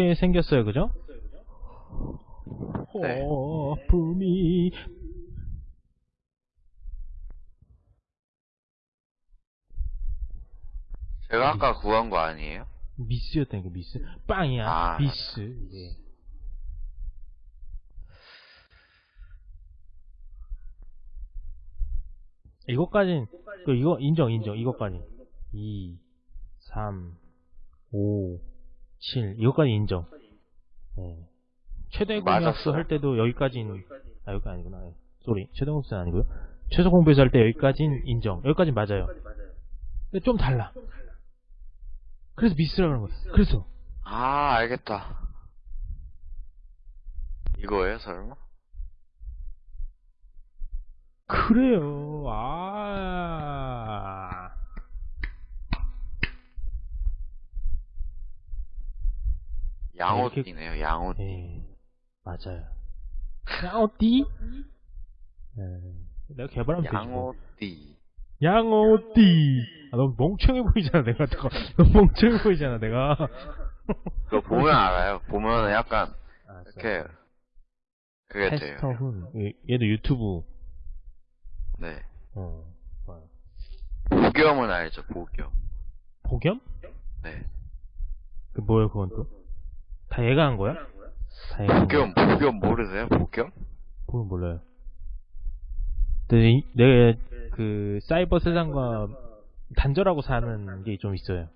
이렇게 생겼어요, 그죠? 네. 호품이 제가 아까 구한 거 아니에요? 미스였다니까 미스 빵이야 아. 미스 예. 이것까진 그 이거 인정 인정 이것까지 2 3 5 7 이것까지 인정 예. 최대 공약수. 할 때도 여기까지는 아 여기가 아니구나 예. 쏘리 최대 공약수 아니고요 최소 공배수 할 때 여기까지는 인정 여기까지 맞아요 근데 좀 달라 그래서 미스라 그런 거야 그래서 아, 알겠다. 이거예요, 설마? 그래요. 아. 양호띠네요, 양호띠. 예. 맞아요. 양어띠? 예. 내가 개발하면 되지. 뭐. 양호띠. 양어띠. 아, 너무 멍청해 보이잖아, 내가. 너무 멍청해 보이잖아, 내가. 그거 보면 알아요. 보면 약간, 아, 이렇게, 그게 돼요. 테스터훈. 얘- 얘도 유튜브. 네. 어. 뭐야. 보겸은 알죠, 보겸. 복염? 네. 그 뭐야, 그건 또? 다 얘가 한 거야? 다 얘가? 보겸, 보겸 모르세요? 보겸? 그건 몰라요. 근데 이- 내, 그, 사이버 세상과 단절하고 사는 게 좀 있어요.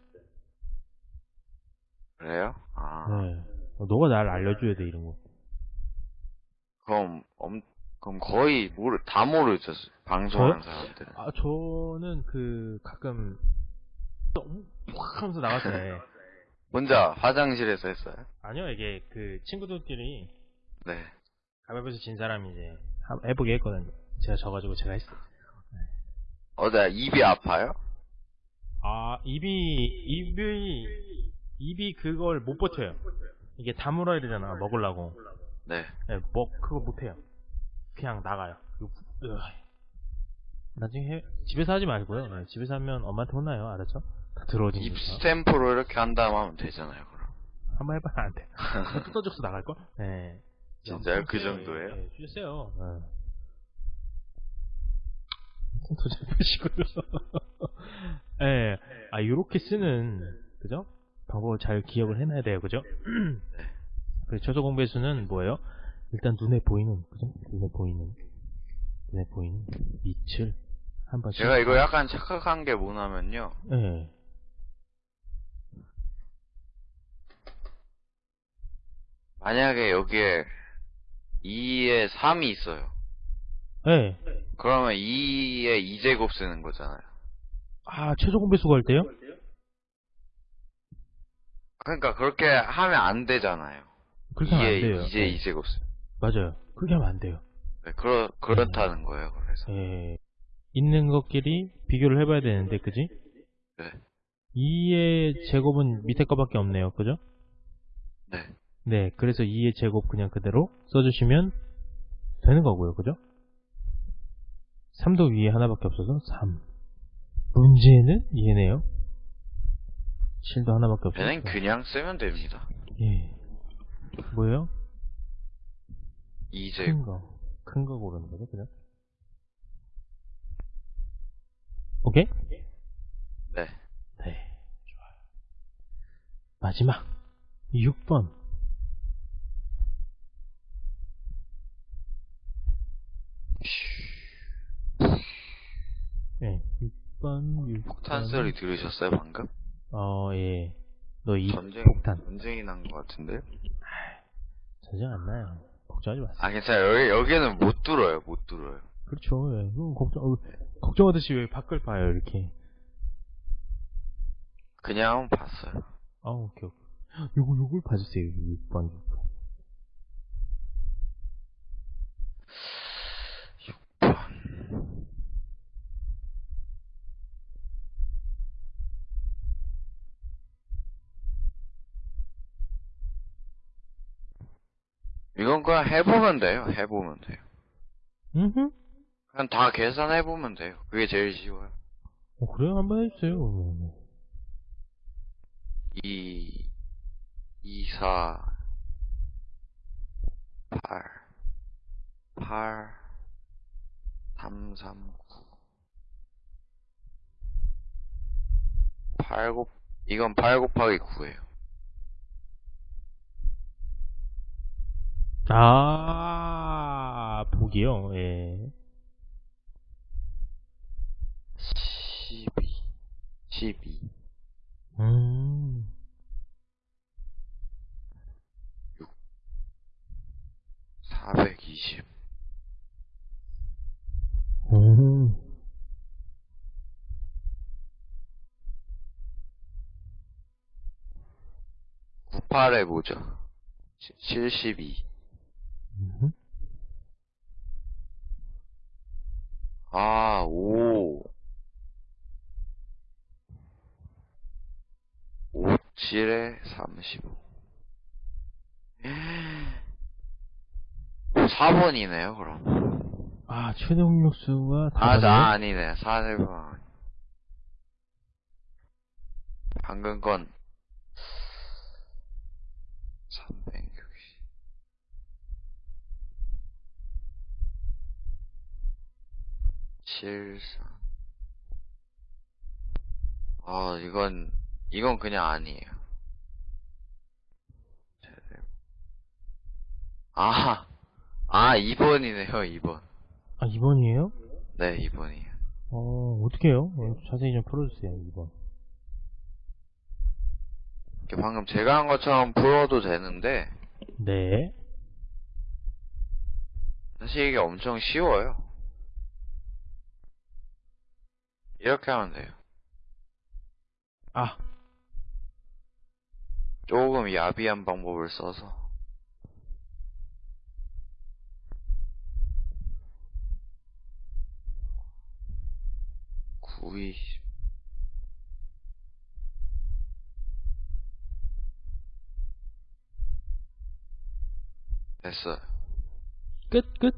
그래요? 아. 네. 어, 너가 날 알려줘야 돼, 이런 거. 그럼, 엄, 그럼 거의 모르, 다 모르죠, 방송하는 사람들은. 아, 저는 그, 가끔, 똥, 확 하면서 때. 혼자 화장실에서 했어요? 아니요, 이게 그, 친구들끼리 네. 가위바위보에서 진 사람이 이제, 한- 해보게 했거든요. 제가 져가지고 제가 했어요. 어제 입이 아파요? 아, 입이, 입이, 입이 그걸 못 버텨요. 이게 다물어야 되잖아, 먹으려고. 네. 네, 뭐 그거 못해요. 그냥 나가요. 이거 부- 으아. 나중에 해- 집에서 하지 말고요. 네, 집에서 하면 엄마한테 혼나요. 알았죠? 들어오니까. 스탬프로 이렇게 한 다음 하면 되잖아요, 그럼. 한번 해봐야 안 돼. 뜯어져서 나갈걸? 네. 진짜요? 그 정도예요? 네, 주세요. 네. 도잘 보시고요. 예. 아, 요렇게 쓰는, 그죠? 방법을 잘 기억을 해놔야 돼요, 그죠? 네. 그 최소 공배수는 뭐예요? 일단 눈에 보이는, 그죠? 눈에 보이는, 눈에 보이는 밑을 한 번씩. 제가 이거 약간 착각한 게 뭐냐면요. 예. 만약에 여기에 2에 3이 있어요. 예. 그러면 2에 2제곱 쓰는 거잖아요. 아, 최소 공배수가 할 때요? 그러니까 그렇게 하면 안 되잖아요. 그렇게 하면 안 2에 돼요. 이제 예. 2제곱 쓰. 맞아요. 그렇게 하면 안 돼요. 네, 그렇, 그렇다는 거예요, 그래서. 예. 있는 것끼리 비교를 해봐야 되는데, 그지? 네. 2의 제곱은 밑에 거밖에 없네요. 그죠? 네. 네. 그래서 2의 제곱 그냥 그대로 써주시면 되는 거고요. 그죠? 3도 위에 하나밖에 없어서 3. 문제는 얘네요. 7도 하나밖에 없어서. 얘는 그냥 쓰면 됩니다. 예. 뭐예요? 2제곱. 큰 거. 큰 거 고르는 거죠, 그죠? 오케이? 네. 네, 좋아요. 마지막 6번. 네, 6번, 6번. 폭탄 소리 들으셨어요, 방금? 어, 예. 너 이 전쟁, 폭탄. 전쟁이 난 것 같은데? 전쟁 안 나요. 걱정하지 마세요. 아, 괜찮아요. 여기, 여기는 못 들어요, 못 들어요. 그렇죠. 예. 그거 걱정, 어, 걱정하듯이 왜 밖을 봐요, 이렇게. 그냥 봤어요. 아, 오케이, 오케이. 요거, 요걸 봐주세요, 6번. 6번. 그냥 해보면 돼요. 해보면 돼요. 음 그냥 다 계산해보면 돼요. 그게 제일 쉬워요. 어, 그래요? 한번 해주세요. 그러면. 2, 24 8 8 339 8 곱, 이건 8 곱하기 9에요. 아, 보기요, 예. 12 12 음, 420 음. 구8에 뭐죠? 72 음. 아, 5 5 7에 35 4번이네요, 그럼. 아, 최대 공격수가 아. 나 아니네. 4번. 방금 건 360. 칠삼. 아, 이건, 이건 그냥 아니에요. 아, 아, 2번이네요, 2번. 아, 2번이에요? 네, 2번이에요. 어, 어떻게 해요? 어, 자세히 좀 풀어주세요, 2번. 이렇게 방금 제가 한 것처럼 풀어도 되는데, 네. 사실 이게 엄청 쉬워요. 이렇게 하면 돼요. 아, 조금 야비한 방법을 써서. 구이 됐어요. 끝, 끝.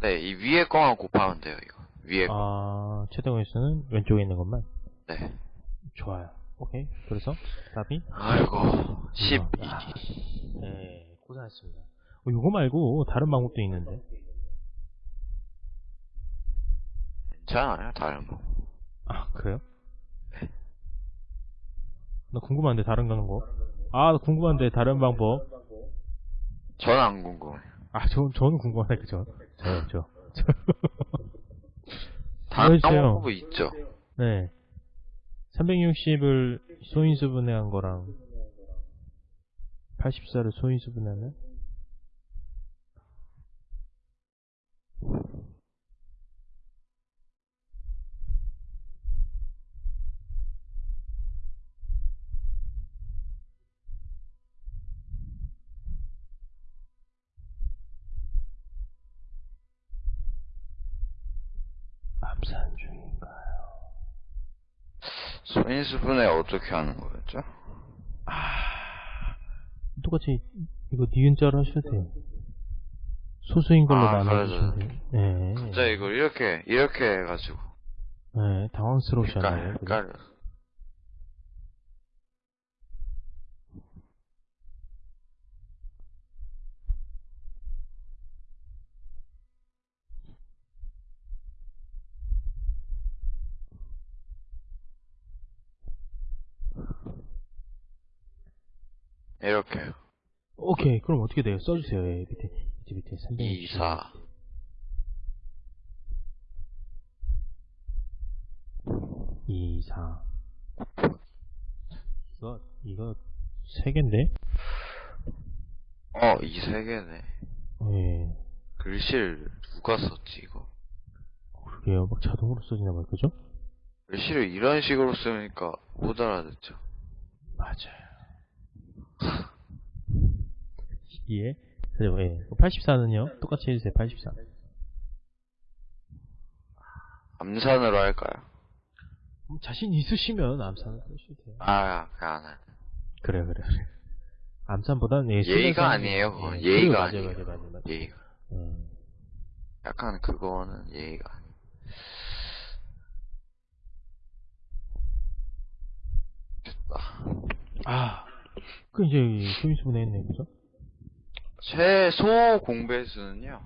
네, 이 위에 거만 곱하면 돼요, 이거. 위에 거. 아, 최대 공격수는 왼쪽에 있는 것만. 네. 좋아요. 오케이. 그래서, 답이? 아이고, 12. 아, 네, 고생하셨습니다. 어, 이거 말고 다른 방법도 있는데. 괜찮아요, 다른 거. 아, 그래요? 나 궁금한데, 다른 거. 아, 나 궁금한데, 다른 방법. 전안 궁금해요. 아, 저, 저는 궁금하다, 그죠? 저요, 저. 다른 보여주세요. 방법이 있죠. 네. 360을 소인수 분해한 거랑 84를 소인수 분해하면 암산 중인가요? 소인수분해 어떻게 하는 거였죠? 아, 똑같이 이거 니은자로 하셔도 돼요. 소수인 걸로 아, 그래, 돼요. 네. 진짜 이걸 이렇게, 이렇게 해가지고. 네, 당황스러우셨나요? 그죠? 헷갈 이렇게요. 오케이, 그럼 어떻게 돼요? 써주세요. 예, 밑에, 밑에, 밑에 360. 2, 4. 이, 사. 이거, 이거, 세 개인데? 어, 이 세 개네. 예. 글씨를 누가 썼지, 이거? 그래요. 막 자동으로 써지나 봐요. 그죠? 글씨를 이런 식으로 쓰니까 못 알아듣죠. 맞아요. 예. 그리고, 예. 84는요? 똑같이 해주세요. 84. 암산으로 할까요? 음, 자신 있으시면 암산을 쓰셔도 돼요. 아, 그냥 안 할. 그래요, 그래요, 그래요. 암산보다는 예, 예의가 아니에요, 그건. 예, 예의가 아니에요. 맞아요, 맞아요, 맞아요, 맞아요. 예의가. 예. 약간 그거는 예의가 아니에요. 됐다. 아, 그 이제 조인수 분해 했네, 그죠? 최소 공배수는요?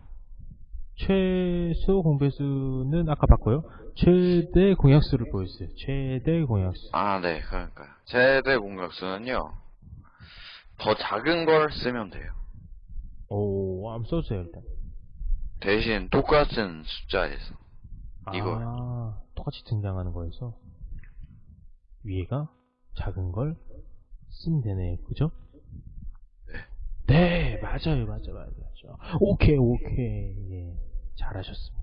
최소 공배수는 아까 봤고요. 최대 공약수를 보였어요. 최대 공약수. 아, 네, 그러니까요. 최대 공격수는요, 더 작은 걸 쓰면 돼요. 오, 한번 써주세요, 일단. 대신 똑같은 숫자에서. 아, 똑같이 등장하는 거에서 위에가 작은 걸 쓰면 되네, 그죠? 네, 맞아요, 맞아요, 맞아요. 오케이, 오케이, 예, 잘하셨습니다.